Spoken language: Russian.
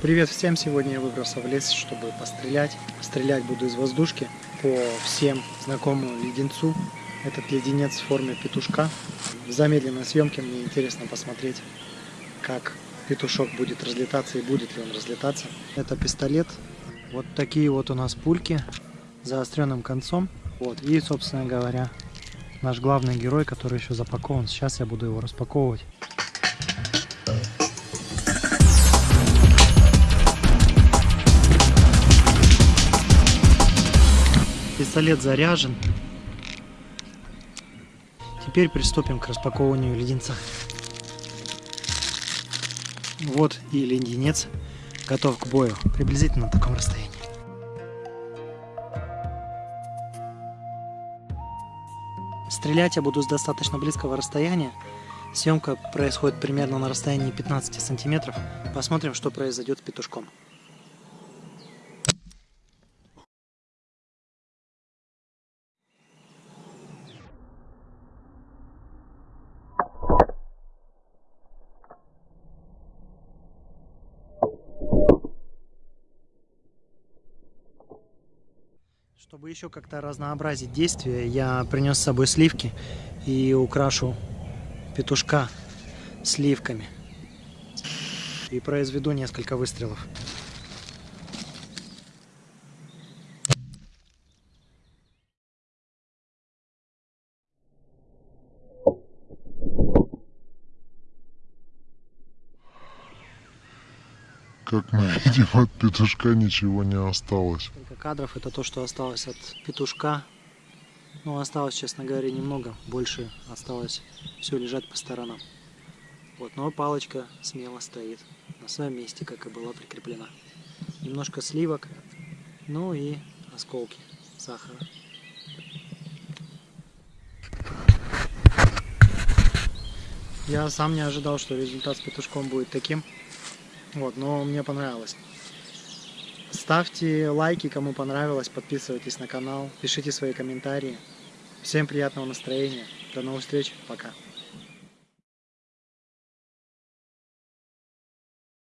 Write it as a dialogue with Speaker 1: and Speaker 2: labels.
Speaker 1: Привет всем! Сегодня я выбрался в лес, чтобы пострелять. Стрелять буду из воздушки по всем знакомому леденцу. Этот леденец в форме петушка. В замедленной съемке мне интересно посмотреть, как петушок будет разлетаться и будет ли он разлетаться. Это пистолет. Вот такие вот у нас пульки заостренным концом. Вот. И, собственно говоря, наш главный герой, который еще запакован. Сейчас я буду его распаковывать. Пистолет заряжен. Теперь приступим к распаковыванию леденца. Вот и леденец готов к бою, приблизительно на таком расстоянии. Стрелять я буду с достаточно близкого расстояния. Съемка происходит примерно на расстоянии 15 сантиметров. Посмотрим, что произойдет с петушком. Чтобы еще как-то разнообразить действие, я принес с собой сливки и украшу петушка сливками. И произведу несколько выстрелов.
Speaker 2: Как мы видим, от петушка ничего не осталось.
Speaker 1: Только кадров это то, что осталось от петушка. Ну, осталось, честно говоря, немного. Больше осталось все лежать по сторонам. Вот, но палочка смело стоит на своем месте, как и была прикреплена. Немножко сливок, ну и осколки сахара. Я сам не ожидал, что результат с петушком будет таким. Вот, но мне понравилось. Ставьте лайки, кому понравилось, подписывайтесь на канал, пишите свои комментарии. Всем приятного настроения, до новых встреч, пока.